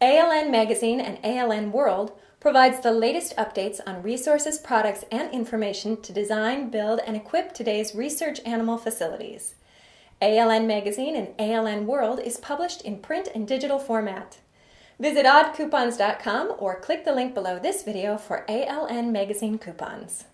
ALN Magazine and ALN World provides the latest updates on resources, products, and information to design, build, and equip today's research animal facilities. ALN Magazine and ALN World is published in print and digital format. Visit oddcoupons.com or click the link below this video for ALN Magazine coupons.